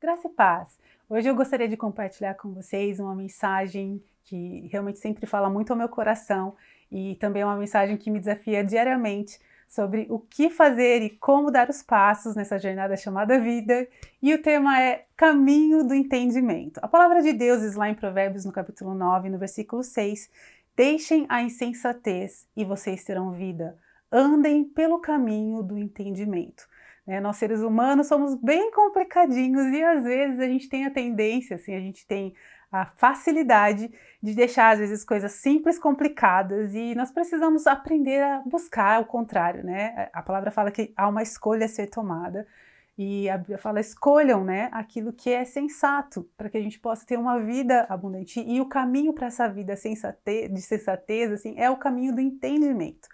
Graça e paz! Hoje eu gostaria de compartilhar com vocês uma mensagem que realmente sempre fala muito ao meu coração e também é uma mensagem que me desafia diariamente sobre o que fazer e como dar os passos nessa jornada chamada vida e o tema é Caminho do Entendimento. A palavra de Deus diz lá em Provérbios no capítulo 9, no versículo 6 Deixem a insensatez e vocês terão vida. Andem pelo caminho do entendimento. Né? Nós seres humanos somos bem complicadinhos e às vezes a gente tem a tendência, assim, a gente tem a facilidade de deixar às vezes coisas simples complicadas e nós precisamos aprender a buscar o contrário, né? A palavra fala que há uma escolha a ser tomada e a Bíblia fala escolham, né, aquilo que é sensato para que a gente possa ter uma vida abundante e o caminho para essa vida de sensatez assim é o caminho do entendimento.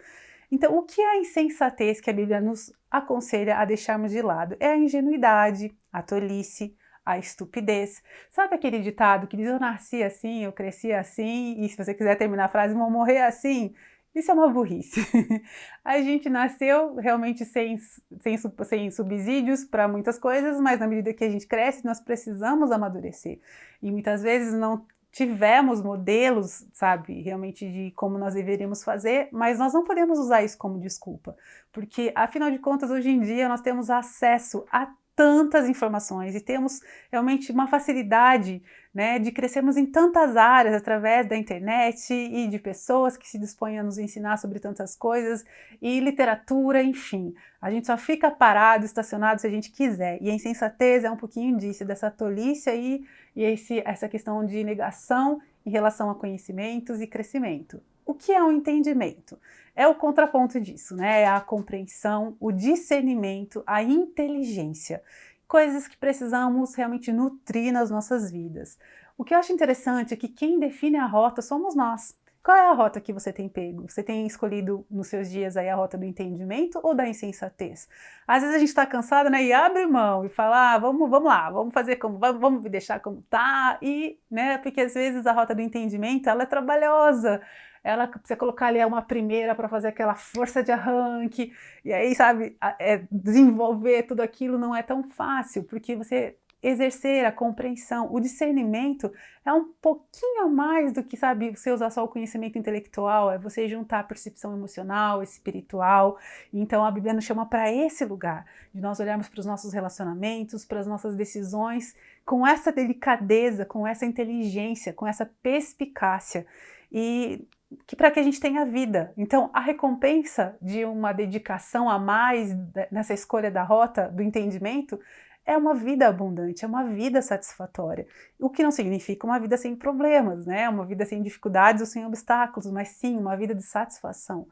Então, o que é a insensatez que a Bíblia nos aconselha a deixarmos de lado? É a ingenuidade, a tolice, a estupidez. Sabe aquele ditado que diz, eu nasci assim, eu cresci assim, e se você quiser terminar a frase, vou morrer assim? Isso é uma burrice. a gente nasceu realmente sem, sem, sem subsídios para muitas coisas, mas na medida que a gente cresce, nós precisamos amadurecer. E muitas vezes não tivemos modelos, sabe, realmente de como nós deveríamos fazer, mas nós não podemos usar isso como desculpa, porque afinal de contas hoje em dia nós temos acesso a tantas informações e temos realmente uma facilidade né, de crescermos em tantas áreas através da internet e de pessoas que se dispõem a nos ensinar sobre tantas coisas e literatura, enfim. A gente só fica parado, estacionado se a gente quiser. E a insensatez é um pouquinho disso, dessa tolice aí e esse, essa questão de negação em relação a conhecimentos e crescimento. O que é o um entendimento? É o contraponto disso, né? É a compreensão, o discernimento, a inteligência. Coisas que precisamos realmente nutrir nas nossas vidas. O que eu acho interessante é que quem define a rota somos nós. Qual é a rota que você tem pego? Você tem escolhido nos seus dias aí a rota do entendimento ou da insensatez? Às vezes a gente está cansado né, e abre mão e fala, ah, vamos, vamos lá, vamos fazer como, vamos, deixar como tá, e, né, porque às vezes a rota do entendimento ela é trabalhosa, ela precisa colocar ali uma primeira para fazer aquela força de arranque, e aí, sabe, é, desenvolver tudo aquilo não é tão fácil, porque você exercer a compreensão, o discernimento é um pouquinho mais do que, sabe, você usar só o conhecimento intelectual, é você juntar a percepção emocional, espiritual. Então a Bíblia nos chama para esse lugar, de nós olharmos para os nossos relacionamentos, para as nossas decisões, com essa delicadeza, com essa inteligência, com essa perspicácia. E que para que a gente tenha vida. Então, a recompensa de uma dedicação a mais nessa escolha da rota, do entendimento, é uma vida abundante, é uma vida satisfatória. O que não significa uma vida sem problemas, né? Uma vida sem dificuldades ou sem obstáculos, mas sim uma vida de satisfação.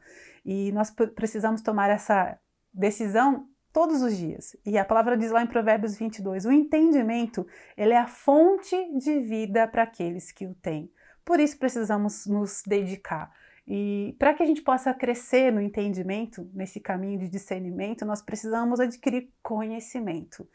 E nós precisamos tomar essa decisão todos os dias. E a palavra diz lá em Provérbios 22, o entendimento, ele é a fonte de vida para aqueles que o têm. Por isso precisamos nos dedicar. E para que a gente possa crescer no entendimento, nesse caminho de discernimento, nós precisamos adquirir conhecimento.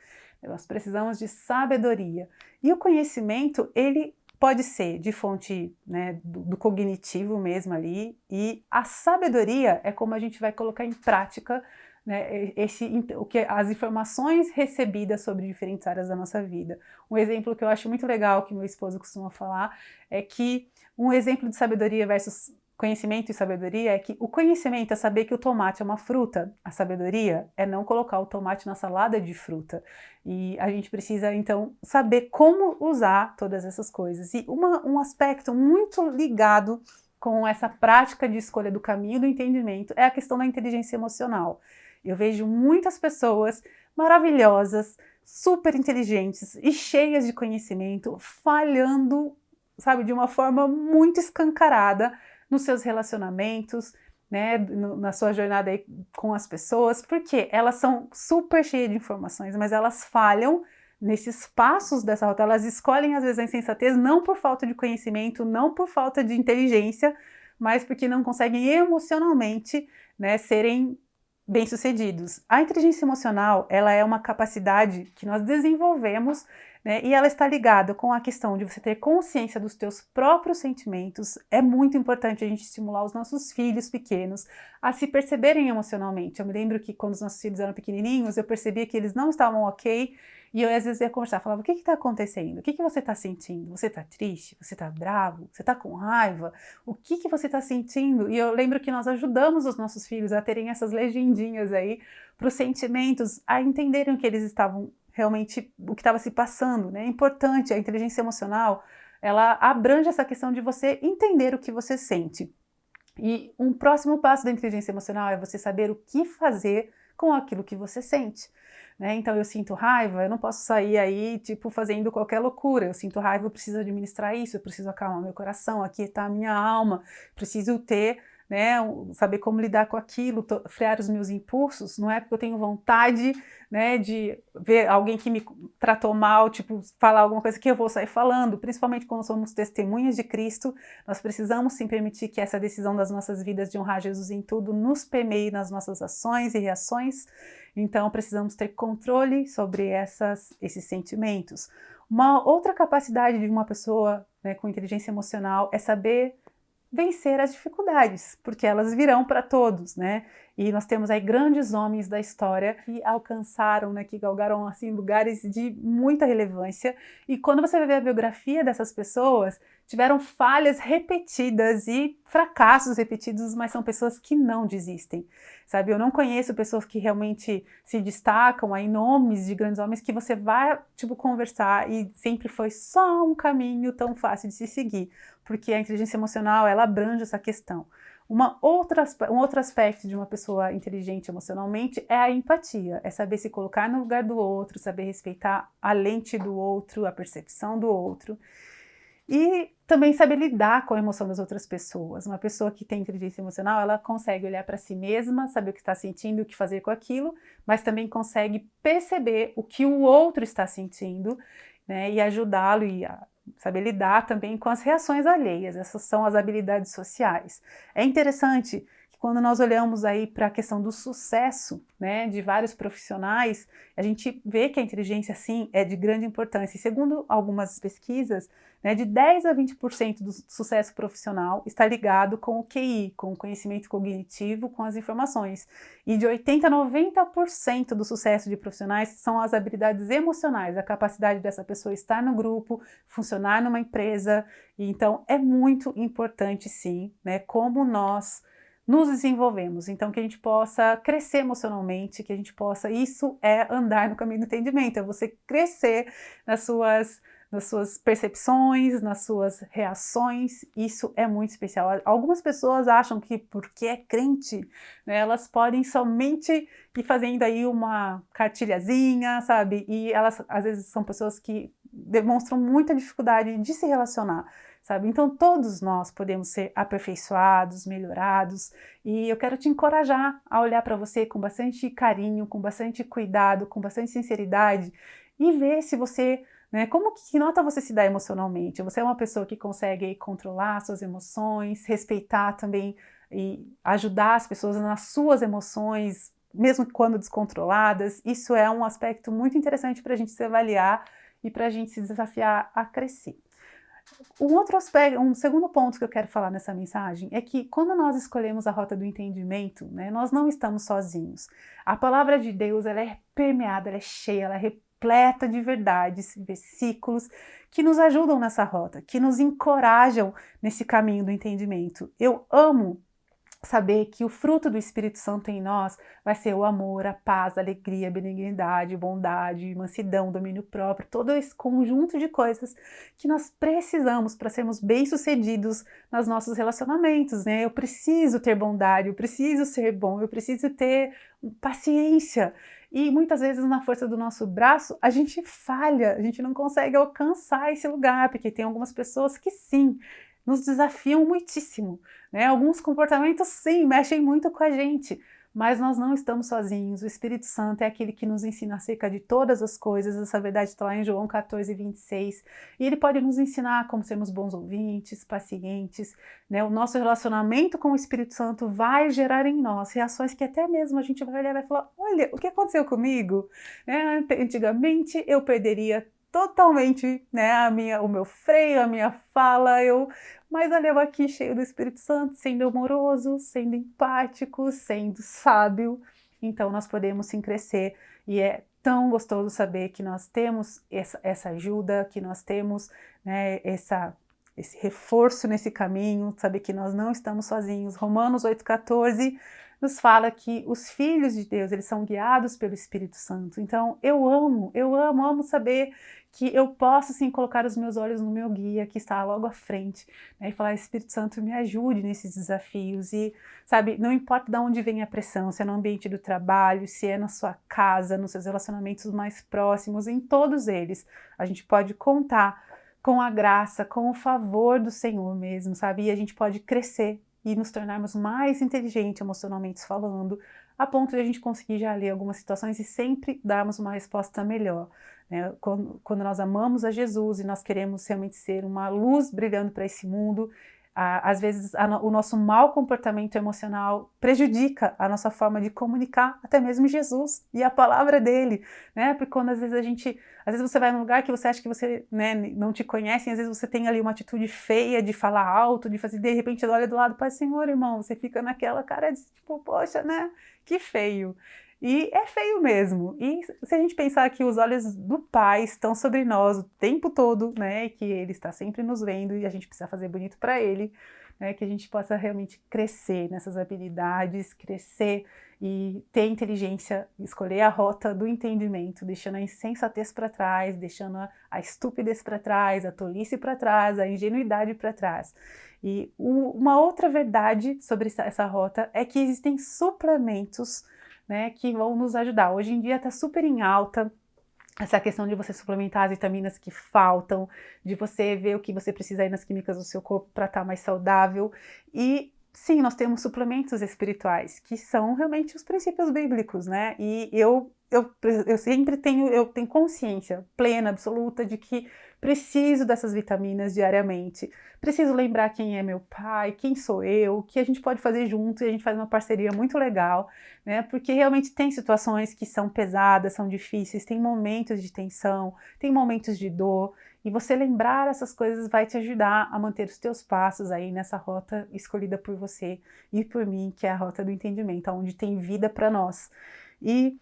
Nós precisamos de sabedoria. E o conhecimento, ele pode ser de fonte né, do, do, cognitivo mesmo ali, e a sabedoria é como a gente vai colocar em prática né, esse, o que, as informações recebidas sobre diferentes áreas da nossa vida. Um exemplo que eu acho muito legal, que meu esposo costuma falar, é que um exemplo de sabedoria versus conhecimento e sabedoria é que o conhecimento é saber que o tomate é uma fruta, a sabedoria é não colocar o tomate na salada de fruta. E a gente precisa, então, saber como usar todas essas coisas. E uma, um aspecto muito ligado com essa prática de escolha do caminho do entendimento é a questão da inteligência emocional. Eu vejo muitas pessoas maravilhosas, super inteligentes e cheias de conhecimento, falhando, sabe, de uma forma muito escancarada nos seus relacionamentos, né, na sua jornada com as pessoas, porque elas são super cheias de informações, mas elas falham nesses passos dessa rota, elas escolhem às vezes a insensatez não por falta de conhecimento, não por falta de inteligência, mas porque não conseguem emocionalmente né, serem bem-sucedidos. A inteligência emocional, ela é uma capacidade que nós desenvolvemos, né, e ela está ligada com a questão de você ter consciência dos teus próprios sentimentos. É muito importante a gente estimular os nossos filhos pequenos a se perceberem emocionalmente. Eu me lembro que quando os nossos filhos eram pequenininhos, eu percebia que eles não estavam ok, E eu às vezes ia conversar, falava, o que está acontecendo? O que, que você está sentindo? Você está triste? Você está bravo? Você está com raiva? O que, que você está sentindo? E eu lembro que nós ajudamos os nossos filhos a terem essas legendinhas aí para os sentimentos, a entenderem o que eles estavam realmente, o que estava se passando. Né? É importante, a inteligência emocional, ela abrange essa questão de você entender o que você sente. E um próximo passo da inteligência emocional é você saber o que fazer com aquilo que você sente. Né? Então eu sinto raiva, eu não posso sair aí tipo fazendo qualquer loucura. Eu sinto raiva, eu preciso administrar isso, eu preciso acalmar meu coração, aqui está a minha alma, preciso ter né, saber como lidar com aquilo, frear os meus impulsos, não é porque eu tenho vontade, né, de ver alguém que me tratou mal, tipo, falar alguma coisa que eu vou sair falando, principalmente quando somos testemunhas de Cristo, nós precisamos sim permitir que essa decisão das nossas vidas de honrar Jesus em tudo nos permeie nas nossas ações e reações, então precisamos ter controle sobre essas, esses sentimentos. Uma outra capacidade de uma pessoa né, com inteligência emocional é saber vencer as dificuldades, porque elas virão para todos, né? E nós temos aí grandes homens da história que alcançaram, né, que galgaram assim lugares de muita relevância. E quando você vai ver a biografia dessas pessoas, tiveram falhas repetidas e fracassos repetidos, mas são pessoas que não desistem, sabe? Eu não conheço pessoas que realmente se destacam aí, nomes de grandes homens que você vai, tipo, conversar e sempre foi só um caminho tão fácil de se seguir, porque a inteligência emocional, ela abrange essa questão. Uma outra, um outro aspecto de uma pessoa inteligente emocionalmente é a empatia, é saber se colocar no lugar do outro, saber respeitar a lente do outro, a percepção do outro. E também saber lidar com a emoção das outras pessoas. Uma pessoa que tem inteligência emocional, ela consegue olhar para si mesma, saber o que está sentindo, o que fazer com aquilo, mas também consegue perceber o que o outro está sentindo né, e ajudá-lo e saber lidar também com as reações alheias, essas são as habilidades sociais. É interessante que quando nós olhamos aí para a questão do sucesso né, de vários profissionais, a gente vê que a inteligência, sim, é de grande importância. E segundo algumas pesquisas, né, de 10 a 20% do sucesso profissional está ligado com o QI, com o conhecimento cognitivo, com as informações. E de 80 a 90% do sucesso de profissionais são as habilidades emocionais, a capacidade dessa pessoa estar no grupo, funcionar numa empresa. Então é muito importante, sim, né, como nós nos desenvolvemos, então que a gente possa crescer emocionalmente, que a gente possa, isso é andar no caminho do entendimento, é você crescer nas suas nas suas percepções, nas suas reações, isso é muito especial. Algumas pessoas acham que porque é crente, né, elas podem somente ir fazendo aí uma cartilhazinha, sabe? E elas às vezes são pessoas que demonstram muita dificuldade de se relacionar, sabe? Então todos nós podemos ser aperfeiçoados, melhorados, e eu quero te encorajar a olhar para você com bastante carinho, com bastante cuidado, com bastante sinceridade e ver se você né? Como que nota você se dá emocionalmente? Você é uma pessoa que consegue controlar suas emoções, respeitar também e ajudar as pessoas nas suas emoções, mesmo quando descontroladas. Isso é um aspecto muito interessante para a gente se avaliar e para a gente se desafiar a crescer. Um outro aspecto, um segundo ponto que eu quero falar nessa mensagem é que quando nós escolhemos a rota do entendimento, né, nós não estamos sozinhos. A palavra de Deus ela é permeada, ela é cheia, ela é repleta de verdades, versículos que nos ajudam nessa rota, que nos encorajam nesse caminho do entendimento. Eu amo saber que o fruto do Espírito Santo em nós vai ser o amor, a paz, a alegria, a benignidade, bondade, mansidão, domínio próprio, todo esse conjunto de coisas que nós precisamos para sermos bem-sucedidos nos nossos relacionamentos, né? Eu preciso ter bondade, eu preciso ser bom, eu preciso ter paciência. E muitas vezes na força do nosso braço a gente falha, a gente não consegue alcançar esse lugar, porque tem algumas pessoas que sim, nos desafiam muitíssimo. Né? Alguns comportamentos, sim, mexem muito com a gente, mas nós não estamos sozinhos. O Espírito Santo é aquele que nos ensina acerca de todas as coisas. Essa verdade está lá em João 14, 26. E ele pode nos ensinar como sermos bons ouvintes, pacientes. Né? O nosso relacionamento com o Espírito Santo vai gerar em nós reações que até mesmo a gente vai olhar e vai falar: olha, o que aconteceu comigo? Né? Antigamente eu perderia totalmente né, a minha, o meu freio, a minha fala, eu, mas olha eu aqui cheio do Espírito Santo, sendo amoroso, sendo empático, sendo sábio, então nós podemos sim crescer e é tão gostoso saber que nós temos essa, essa ajuda, que nós temos né, essa, esse reforço nesse caminho, saber que nós não estamos sozinhos. Romanos 8,14 nos fala que os filhos de Deus, eles são guiados pelo Espírito Santo. Então, eu amo, eu amo, amo saber que eu posso, sim, colocar os meus olhos no meu guia, que está logo à frente, né, e falar, Espírito Santo, me ajude nesses desafios. E, sabe, não importa de onde vem a pressão, se é no ambiente do trabalho, se é na sua casa, nos seus relacionamentos mais próximos, em todos eles, a gente pode contar com a graça, com o favor do Senhor mesmo, sabe? E a gente pode crescer e nos tornarmos mais inteligentes emocionalmente falando, a ponto de a gente conseguir já ler algumas situações e sempre darmos uma resposta melhor. Né? Quando, quando nós amamos a Jesus e nós queremos realmente ser uma luz brilhando para esse mundo, às vezes a, o nosso mau comportamento emocional prejudica a nossa forma de comunicar até mesmo Jesus e a palavra dele, né? Porque quando às vezes a gente, às vezes você vai num lugar que você acha que você né, não te conhece, às vezes você tem ali uma atitude feia de falar alto, de fazer, de repente olha do lado, Pai Senhor, irmão, você fica naquela cara de tipo, poxa, né? Que feio. E é feio mesmo. E se a gente pensar que os olhos do Pai estão sobre nós o tempo todo, né, que Ele está sempre nos vendo e a gente precisa fazer bonito para Ele, né, que a gente possa realmente crescer nessas habilidades, crescer e ter inteligência, escolher a rota do entendimento, deixando a insensatez para trás, deixando a, a estupidez para trás, a tolice para trás, a ingenuidade para trás. E o, uma outra verdade sobre essa, essa rota é que existem suplementos né, que vão nos ajudar. Hoje em dia está super em alta essa questão de você suplementar as vitaminas que faltam, de você ver o que você precisa aí nas químicas do seu corpo para estar tá mais saudável. E sim, nós temos suplementos espirituais, que são realmente os princípios bíblicos, né? E eu, eu, eu sempre tenho, eu tenho consciência plena, absoluta, de que preciso dessas vitaminas diariamente. Preciso lembrar quem é meu pai, quem sou eu, o que a gente pode fazer junto e a gente faz uma parceria muito legal, né? Porque realmente tem situações que são pesadas, são difíceis, tem momentos de tensão, tem momentos de dor. E você lembrar essas coisas vai te ajudar a manter os teus passos aí nessa rota escolhida por você e por mim, que é a rota do entendimento, onde tem vida para nós. E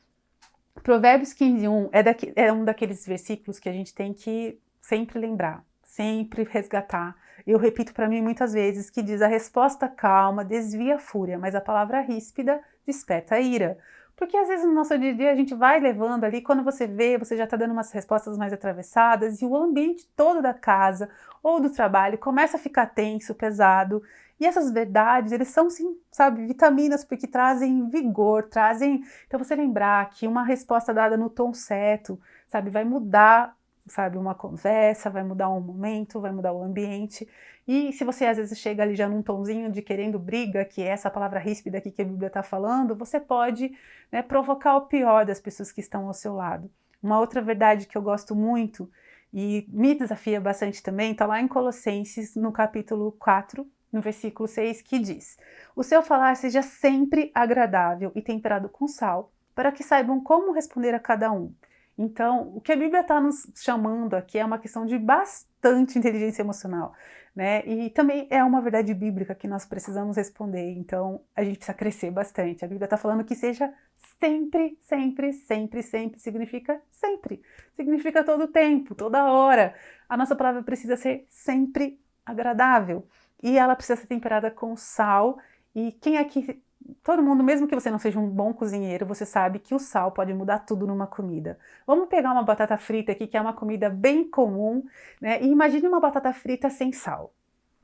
Provérbios 15, 1 é, é um daqueles versículos que a gente tem que sempre lembrar, sempre resgatar. Eu repito para mim muitas vezes que diz a resposta calma desvia a fúria, mas a palavra ríspida desperta a ira. Porque às vezes no nosso dia a dia a gente vai levando ali, quando você vê, você já está dando umas respostas mais atravessadas e o ambiente todo da casa ou do trabalho começa a ficar tenso, pesado. E essas verdades, eles são sim, sabe, vitaminas porque trazem vigor, trazem. Então você lembrar que uma resposta dada no tom certo, sabe, vai mudar sabe, uma conversa, vai mudar um momento, vai mudar o ambiente. E se você às vezes chega ali já num tonzinho de querendo briga, que é essa palavra ríspida aqui que a Bíblia está falando, você pode né, provocar o pior das pessoas que estão ao seu lado. Uma outra verdade que eu gosto muito e me desafia bastante também, está lá em Colossenses, no capítulo 4, no versículo 6, que diz: O seu falar seja sempre agradável e temperado com sal, para que saibam como responder a cada um então, o que a Bíblia está nos chamando aqui é uma questão de bastante inteligência emocional, né? E também é uma verdade bíblica que nós precisamos responder, então a gente precisa crescer bastante. A Bíblia está falando que seja sempre, sempre, sempre, sempre, significa sempre. Significa todo tempo, toda hora. A nossa palavra precisa ser sempre agradável. E ela precisa ser temperada com sal. E quem aqui todo mundo, mesmo que você não seja um bom cozinheiro, você sabe que o sal pode mudar tudo numa comida. Vamos pegar uma batata frita aqui, que é uma comida bem comum, né? E imagine uma batata frita sem sal.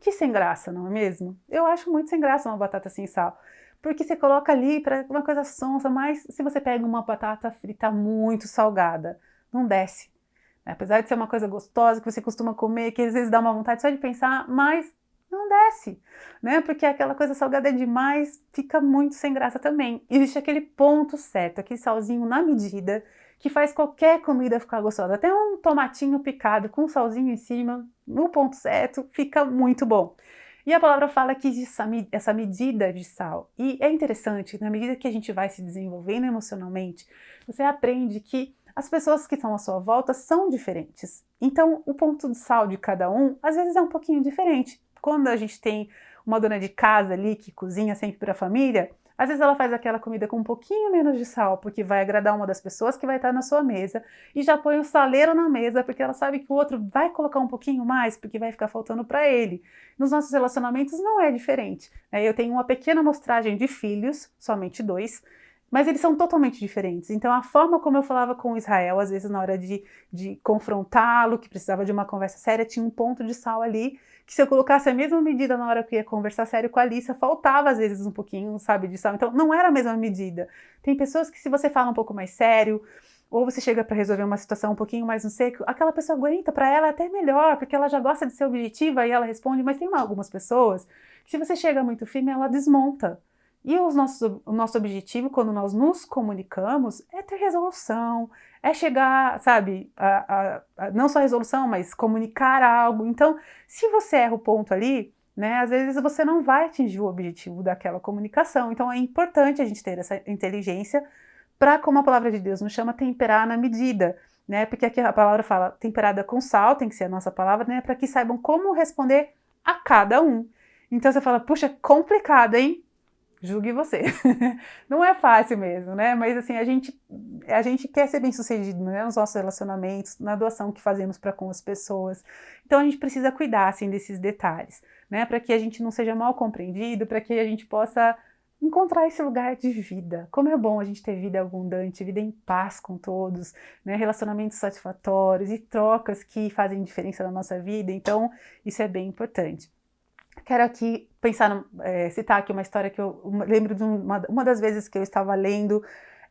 Que sem graça, não é mesmo? Eu acho muito sem graça uma batata sem sal. Porque você coloca ali para uma coisa sonsa, mas se você pega uma batata frita muito salgada, não desce. Apesar de ser uma coisa gostosa que você costuma comer, que às vezes dá uma vontade só de pensar, mas não desce, né? Porque aquela coisa salgada é demais, fica muito sem graça também. Existe aquele ponto certo, aquele salzinho na medida, que faz qualquer comida ficar gostosa. Até um tomatinho picado com salzinho em cima, no ponto certo, fica muito bom. E a palavra fala que existe essa medida de sal. E é interessante, na medida que a gente vai se desenvolvendo emocionalmente, você aprende que as pessoas que estão à sua volta são diferentes. Então, o ponto de sal de cada um, às vezes, é um pouquinho diferente. Quando a gente tem uma dona de casa ali que cozinha sempre para a família, Às vezes ela faz aquela comida com um pouquinho menos de sal, porque vai agradar uma das pessoas que vai estar na sua mesa, e já põe o saleiro na mesa, porque ela sabe que o outro vai colocar um pouquinho mais, porque vai ficar faltando para ele. Nos nossos relacionamentos não é diferente. Né? Eu tenho uma pequena amostragem de filhos, somente dois, mas eles são totalmente diferentes. Então, a forma como eu falava com Israel, às vezes na hora de, de confrontá-lo, que precisava de uma conversa séria, tinha um ponto de sal ali, que se eu colocasse a mesma medida na hora que eu ia conversar sério com a Alissa, faltava às vezes um pouquinho, sabe, de sal. Então, não era a mesma medida. Tem pessoas que se você fala um pouco mais sério, ou você chega para resolver uma situação um pouquinho mais no seco, aquela pessoa aguenta, para ela é até melhor, porque ela já gosta de ser objetiva e ela responde, mas tem algumas pessoas que se você chega muito firme, ela desmonta. E os nossos, o nosso objetivo, quando nós nos comunicamos, é ter resolução, é chegar, sabe, a, a, a, não só resolução, mas comunicar algo. Então, se você erra o ponto ali, né, às vezes você não vai atingir o objetivo daquela comunicação. Então, é importante a gente ter essa inteligência para, como a palavra de Deus nos chama, temperar na medida. Né, porque aqui a palavra fala temperada com sal, tem que ser a nossa palavra, né, para que saibam como responder a cada um. Então você fala, puxa, complicado, hein? Julgue você. não é fácil mesmo, né? Mas assim, a gente, a gente quer ser bem sucedido né? nos nossos relacionamentos, na doação que fazemos para com as pessoas. Então a gente precisa cuidar assim desses detalhes, né? Para que a gente não seja mal compreendido, para que a gente possa encontrar esse lugar de vida. Como é bom a gente ter vida abundante, vida em paz com todos, né? relacionamentos satisfatórios e trocas que fazem diferença na nossa vida. Então, isso é bem importante. Quero aqui pensar, é, citar aqui uma história que eu lembro de uma, uma das vezes que eu estava lendo,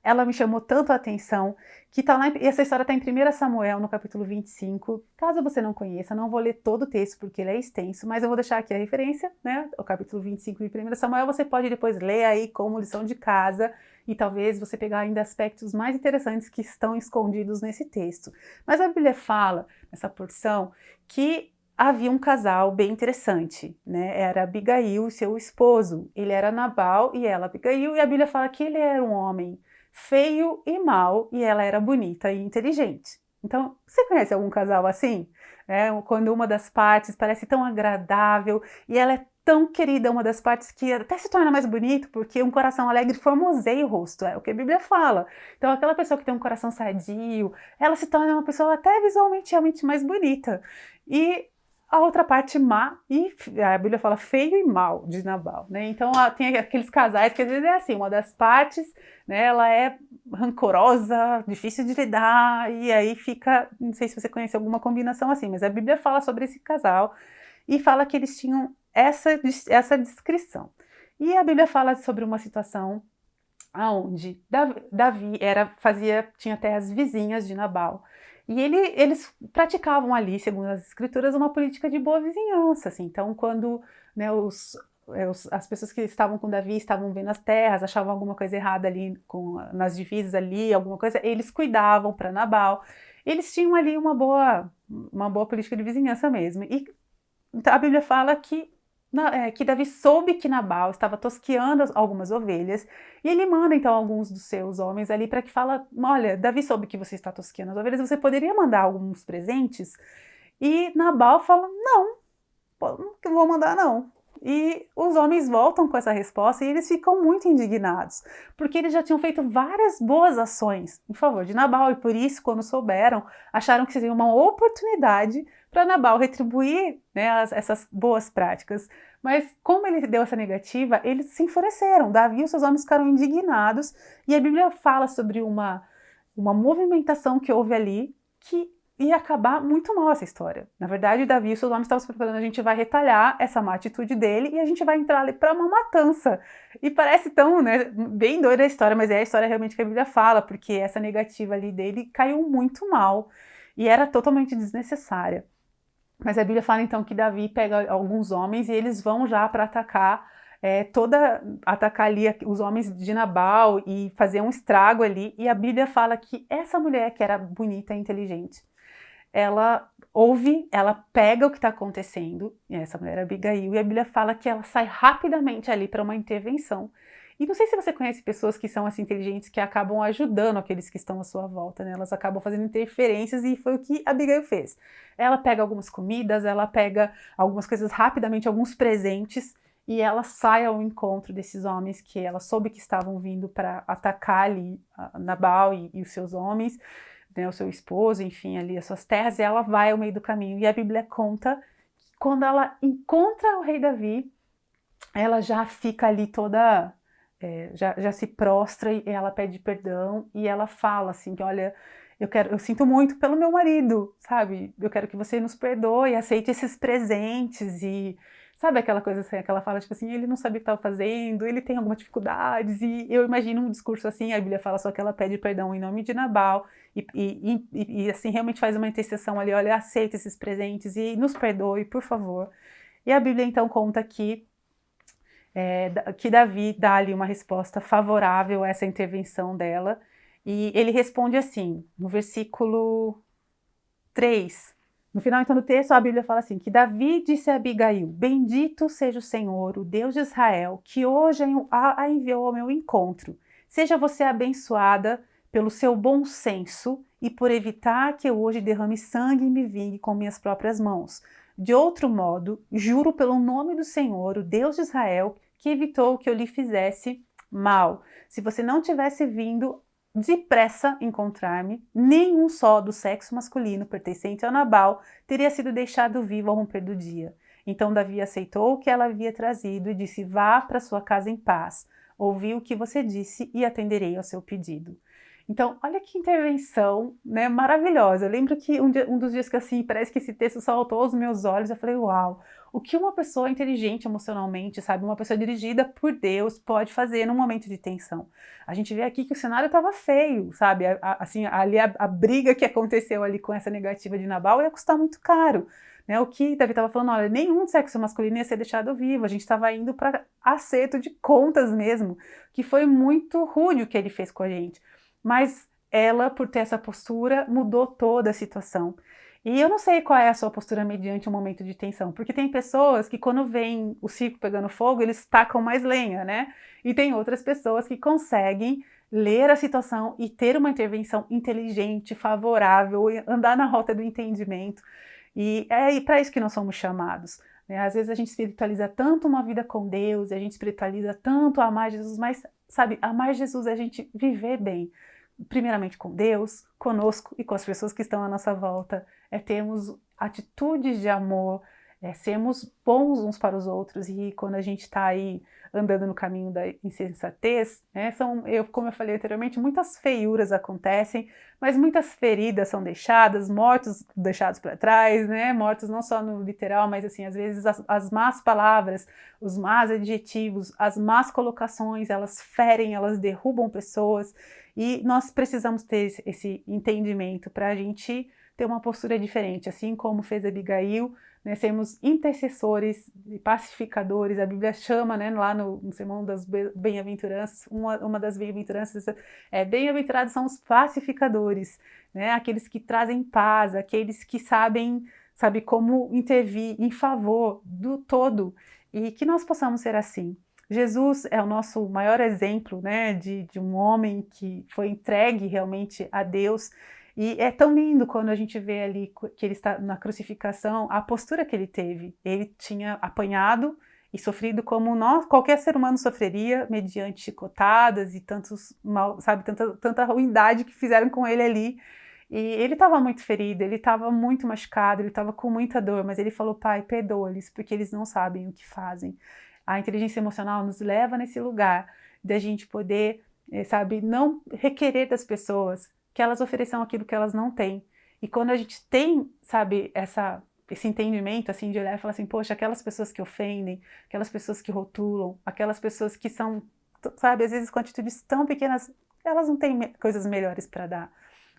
ela me chamou tanto a atenção, que tá lá, e essa história está em 1 Samuel, no capítulo 25. Caso você não conheça, não vou ler todo o texto porque ele é extenso, mas eu vou deixar aqui a referência, né? O capítulo 25 de 1 Samuel, você pode depois ler aí como lição de casa e talvez você pegar ainda aspectos mais interessantes que estão escondidos nesse texto. Mas a Bíblia fala, nessa porção, que havia um casal bem interessante, né? Era Abigail e seu esposo. Ele era Nabal e ela Abigail, e a Bíblia fala que ele era um homem feio e mau e ela era bonita e inteligente. Então, você conhece algum casal assim? É, quando uma das partes parece tão agradável e ela é tão querida, uma das partes que até se torna mais bonito, porque um coração alegre formoseia o rosto, é o que a Bíblia fala. Então, aquela pessoa que tem um coração sadio, ela se torna uma pessoa até visualmente realmente mais bonita. E a outra parte má, e a Bíblia fala feio e mal de Nabal, né? Então tem aqueles casais que às vezes é assim, uma das partes, né, ela é rancorosa, difícil de lidar, e aí fica, não sei se você conhece alguma combinação assim, mas a Bíblia fala sobre esse casal e fala que eles tinham essa, essa descrição. E a Bíblia fala sobre uma situação aonde Davi era, fazia, tinha terras vizinhas de Nabal, e ele, eles praticavam ali, segundo as escrituras, uma política de boa vizinhança. Assim. Então, quando né, é, os, as pessoas que estavam com Davi estavam vendo as terras, achavam alguma coisa errada ali com, nas divisas ali, alguma coisa, eles cuidavam para Nabal. Eles tinham ali uma boa, uma boa política de vizinhança mesmo. E a Bíblia fala que é, que Davi soube que Nabal estava tosqueando algumas ovelhas, e ele manda então alguns dos seus homens ali para que fala, olha, Davi soube que você está tosqueando as ovelhas, você poderia mandar alguns presentes? E Nabal fala, não, não vou mandar não. E os homens voltam com essa resposta e eles ficam muito indignados, porque eles já tinham feito várias boas ações em favor de Nabal, e por isso, quando souberam, acharam que seria uma oportunidade para Nabal retribuir né, as, essas boas práticas. Mas como ele deu essa negativa, eles se enfureceram. Davi e seus homens ficaram indignados e a Bíblia fala sobre uma, uma movimentação que houve ali que ia acabar muito mal essa história. Na verdade, Davi e seus homens estavam se preparando, a gente vai retalhar essa má atitude dele e a gente vai entrar ali para uma matança. E parece tão, né, bem doida a história, mas é a história realmente que a Bíblia fala, porque essa negativa ali dele caiu muito mal e era totalmente desnecessária. Mas a Bíblia fala então que Davi pega alguns homens e eles vão já para atacar é, toda atacar ali os homens de Nabal e fazer um estrago ali. E a Bíblia fala que essa mulher que era bonita e inteligente, ela ouve, ela pega o que está acontecendo, e essa mulher é Abigail, e a Bíblia fala que ela sai rapidamente ali para uma intervenção. E não sei se você conhece pessoas que são assim inteligentes que acabam ajudando aqueles que estão à sua volta, né? Elas acabam fazendo interferências e foi o que a Abigail fez. Ela pega algumas comidas, ela pega algumas coisas rapidamente, alguns presentes e ela sai ao encontro desses homens que ela soube que estavam vindo para atacar ali Nabal e, e os seus homens, né, o seu esposo, enfim, ali as suas terras, e ela vai ao meio do caminho. E a Bíblia conta que quando ela encontra o rei Davi, ela já fica ali toda, é, já, já se prostra e ela pede perdão e ela fala assim que olha, eu quero, eu sinto muito pelo meu marido, sabe? Eu quero que você nos perdoe, aceite esses presentes e sabe aquela coisa assim, aquela fala tipo assim, ele não sabia o que estava fazendo, ele tem alguma dificuldades e eu imagino um discurso assim, a Bíblia fala só que ela pede perdão em nome de Nabal e, e, e, e assim realmente faz uma intercessão ali, olha, aceita esses presentes e nos perdoe, por favor. E a Bíblia então conta que é, que Davi dá ali uma resposta favorável a essa intervenção dela, e ele responde assim, no versículo 3, no final então do texto a Bíblia fala assim, que Davi disse a Abigail, bendito seja o Senhor, o Deus de Israel, que hoje a enviou ao meu encontro. Seja você abençoada pelo seu bom senso e por evitar que eu hoje derrame sangue e me vingue com minhas próprias mãos. De outro modo, juro pelo nome do Senhor, o Deus de Israel, que evitou que eu lhe fizesse mal. Se você não tivesse vindo depressa encontrar-me, nenhum só do sexo masculino pertencente a Nabal teria sido deixado vivo ao romper do dia. Então Davi aceitou o que ela havia trazido e disse, vá para sua casa em paz. Ouvi o que você disse e atenderei ao seu pedido. Então, olha que intervenção né, maravilhosa. Eu lembro que um, dia, um, dos dias que assim, parece que esse texto saltou aos meus olhos, eu falei, uau, o que uma pessoa inteligente emocionalmente, sabe, uma pessoa dirigida por Deus pode fazer num momento de tensão. A gente vê aqui que o cenário estava feio, sabe, a, a, assim, ali a, a, briga que aconteceu ali com essa negativa de Nabal ia custar muito caro. Né? O que Davi estava falando, olha, nenhum sexo masculino ia ser deixado vivo, a gente estava indo para acerto de contas mesmo, que foi muito rude o que ele fez com a gente mas ela, por ter essa postura, mudou toda a situação. E eu não sei qual é a sua postura mediante um momento de tensão, porque tem pessoas que quando vem o circo pegando fogo, eles tacam mais lenha, né? E tem outras pessoas que conseguem ler a situação e ter uma intervenção inteligente, favorável, andar na rota do entendimento. E é para isso que nós somos chamados. Né? Às vezes a gente espiritualiza tanto uma vida com Deus, a gente espiritualiza tanto amar Jesus, mas, sabe, amar Jesus é a gente viver bem primeiramente com Deus, conosco e com as pessoas que estão à nossa volta, é termos atitudes de amor, é sermos bons uns para os outros. E quando a gente está aí andando no caminho da insensatez, né, são, eu, como eu falei anteriormente, muitas feiuras acontecem, mas muitas feridas são deixadas, mortos deixados para trás, né, mortos não só no literal, mas assim, às vezes as, as más palavras, os más adjetivos, as más colocações, elas ferem, elas derrubam pessoas, e nós precisamos ter esse entendimento para a gente ter uma postura diferente, assim como fez Abigail, né, sermos intercessores e pacificadores, a Bíblia chama né, lá no, no Sermão das Bem-aventuranças, uma, uma das bem-aventuranças é bem-aventurados são os pacificadores, né, aqueles que trazem paz, aqueles que sabem, sabe como intervir em favor do todo e que nós possamos ser assim. Jesus é o nosso maior exemplo né, de, de um homem que foi entregue realmente a Deus e é tão lindo quando a gente vê ali que ele está na crucificação, a postura que ele teve. Ele tinha apanhado e sofrido como nós, qualquer ser humano sofreria, mediante chicotadas e tantos mal, sabe, tanta, tanta ruindade que fizeram com ele ali. E ele estava muito ferido, ele estava muito machucado, ele estava com muita dor, mas ele falou, pai, perdoa-lhes, porque eles não sabem o que fazem. A inteligência emocional nos leva nesse lugar da gente poder, eh, sabe, não requerer das pessoas que elas ofereçam aquilo que elas não têm. E quando a gente tem, sabe, essa, esse entendimento, assim, de olhar e falar assim, poxa, aquelas pessoas que ofendem, aquelas pessoas que rotulam, aquelas pessoas que são, sabe, às vezes com atitudes tão pequenas, elas não têm coisas melhores para dar.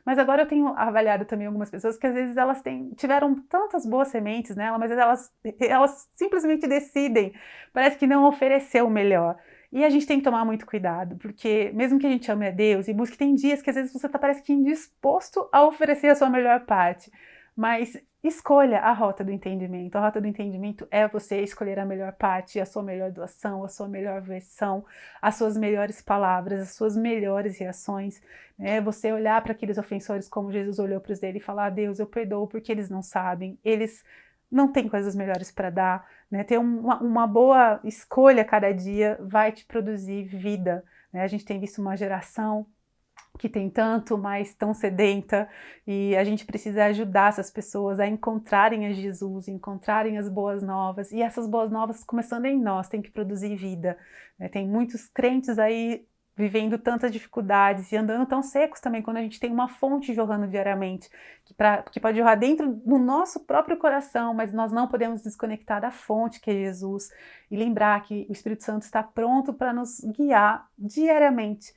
Mas agora eu tenho avaliado também algumas pessoas que às vezes elas têm, tiveram tantas boas sementes nela, mas elas, elas simplesmente decidem, parece que não oferecer o melhor. E a gente tem que tomar muito cuidado, porque mesmo que a gente ame a Deus e busque, tem dias que às vezes você tá, parece que indisposto a oferecer a sua melhor parte. Mas escolha a rota do entendimento. A rota do entendimento é você escolher a melhor parte, a sua melhor doação, a sua melhor versão, as suas melhores palavras, as suas melhores reações. Né? Você olhar para aqueles ofensores como Jesus olhou para os dele e falar: Deus, eu perdoo porque eles não sabem, eles não tem coisas melhores para dar, né? Ter uma, uma, boa escolha cada dia vai te produzir vida, né? A gente tem visto uma geração que tem tanto, mas tão sedenta, e a gente precisa ajudar essas pessoas a encontrarem a Jesus, encontrarem as boas novas, e essas boas novas, começando em nós, tem que produzir vida. Né? Tem muitos crentes aí vivendo tantas dificuldades e andando tão secos também, quando a gente tem uma fonte jorrando diariamente, que, pra, que pode jorrar dentro do nosso próprio coração, mas nós não podemos desconectar da fonte que é Jesus e lembrar que o Espírito Santo está pronto para nos guiar diariamente.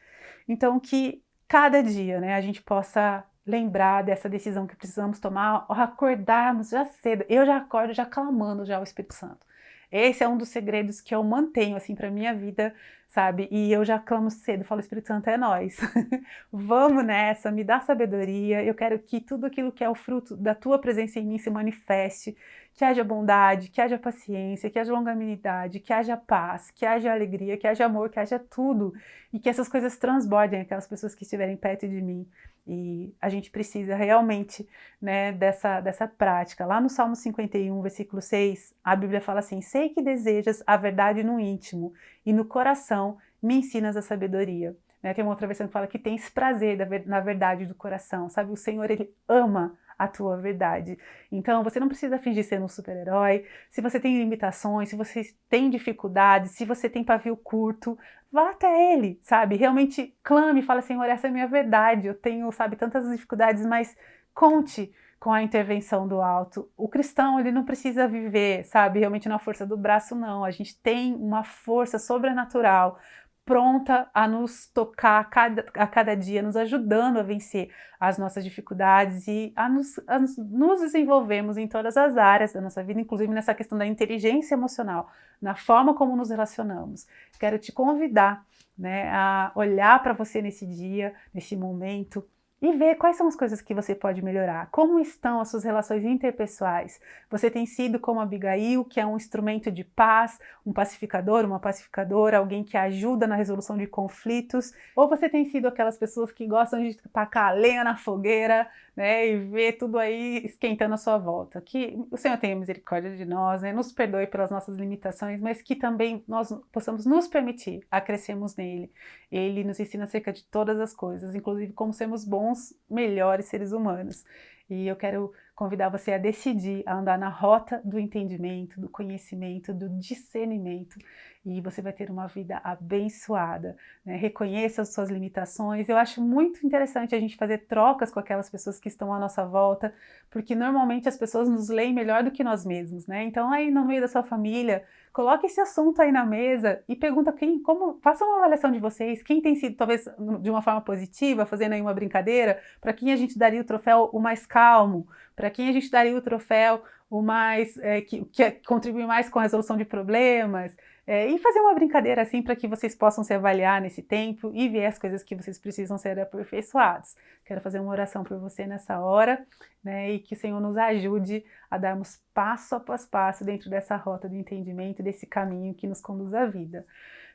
Então que cada dia né, a gente possa lembrar dessa decisão que precisamos tomar, acordarmos já cedo. Eu já acordo já clamando já o Espírito Santo. Esse é um dos segredos que eu mantenho, assim, para minha vida, sabe? E eu já clamo cedo, falo, Espírito Santo, é nós. Vamos nessa, me dá sabedoria, eu quero que tudo aquilo que é o fruto da tua presença em mim se manifeste, que haja bondade, que haja paciência, que haja longanimidade, que haja paz, que haja alegria, que haja amor, que haja tudo, e que essas coisas transbordem aquelas pessoas que estiverem perto de mim. E a gente precisa realmente né, dessa, dessa prática. Lá no Salmo 51, versículo 6, a Bíblia fala assim, Sei que desejas a verdade no íntimo, e no coração me ensinas a sabedoria. Né, tem uma outra versão que fala que tens prazer na verdade do coração, sabe? O Senhor, Ele ama a tua verdade. Então, você não precisa fingir ser um super-herói. Se você tem limitações, se você tem dificuldades, se você tem pavio curto, vá até ele, sabe? Realmente clame, fala, Senhor, essa é a minha verdade. Eu tenho, sabe, tantas dificuldades, mas conte com a intervenção do alto. O cristão, ele não precisa viver, sabe, realmente na força do braço, não. A gente tem uma força sobrenatural pronta a nos tocar a cada, a cada dia, nos ajudando a vencer as nossas dificuldades e a nos, a nos desenvolvermos em todas as áreas da nossa vida, inclusive nessa questão da inteligência emocional, na forma como nos relacionamos. Quero te convidar né, a olhar para você nesse dia, nesse momento, e ver quais são as coisas que você pode melhorar. Como estão as suas relações interpessoais? Você tem sido como Abigail, que é um instrumento de paz, um pacificador, uma pacificadora, alguém que ajuda na resolução de conflitos? Ou você tem sido aquelas pessoas que gostam de tacar a lenha na fogueira, né, e ver tudo aí esquentando à sua volta? Que o Senhor tenha misericórdia de nós, né, nos perdoe pelas nossas limitações, mas que também nós possamos nos permitir a crescermos nele. Ele nos ensina acerca de todas as coisas, inclusive como sermos bons bons, melhores seres humanos. E eu quero convidar você a decidir a andar na rota do entendimento, do conhecimento, do discernimento e você vai ter uma vida abençoada. Né? Reconheça as suas limitações. Eu acho muito interessante a gente fazer trocas com aquelas pessoas que estão à nossa volta, porque normalmente as pessoas nos leem melhor do que nós mesmos, né? Então aí no meio da sua família, coloque esse assunto aí na mesa e pergunta quem, como, faça uma avaliação de vocês, quem tem sido talvez de uma forma positiva, fazendo aí uma brincadeira, para quem a gente daria o troféu o mais calmo, para quem a gente daria o troféu o mais, é, que, que contribui mais com a resolução de problemas, é, e fazer uma brincadeira assim para que vocês possam se avaliar nesse tempo e ver as coisas que vocês precisam ser aperfeiçoados. Quero fazer uma oração por você nessa hora, né, e que o Senhor nos ajude a darmos passo após passo dentro dessa rota de entendimento, desse caminho que nos conduz à vida.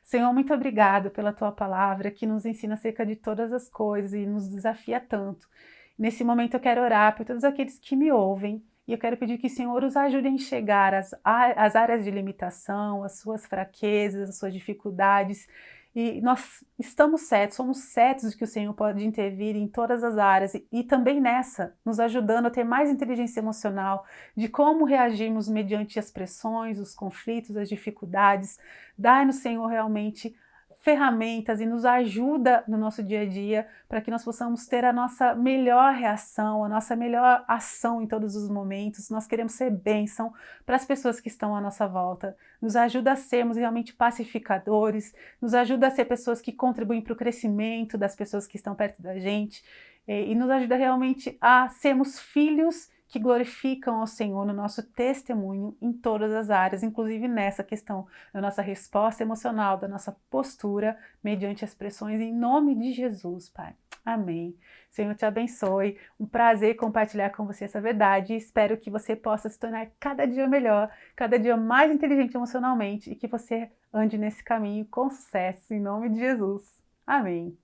Senhor, muito obrigado pela Tua palavra que nos ensina acerca de todas as coisas e nos desafia tanto. Nesse momento eu quero orar por todos aqueles que me ouvem, e eu quero pedir que o Senhor os ajude a enxergar as, as áreas de limitação, as suas fraquezas, as suas dificuldades. E nós estamos certos, somos certos de que o Senhor pode intervir em todas as áreas e, e também nessa, nos ajudando a ter mais inteligência emocional, de como reagirmos mediante as pressões, os conflitos, as dificuldades. Dai-nos, Senhor, realmente ferramentas e nos ajuda no nosso dia a dia para que nós possamos ter a nossa melhor reação, a nossa melhor ação em todos os momentos. Nós queremos ser bênção para as pessoas que estão à nossa volta. Nos ajuda a sermos realmente pacificadores, nos ajuda a ser pessoas que contribuem para o crescimento das pessoas que estão perto da gente e nos ajuda realmente a sermos filhos que glorificam ao Senhor no nosso testemunho em todas as áreas, inclusive nessa questão da nossa resposta emocional, da nossa postura mediante as pressões, em nome de Jesus, Pai. Amém. Senhor te abençoe. Um prazer compartilhar com você essa verdade espero que você possa se tornar cada dia melhor, cada dia mais inteligente emocionalmente e que você ande nesse caminho com sucesso, em nome de Jesus. Amém.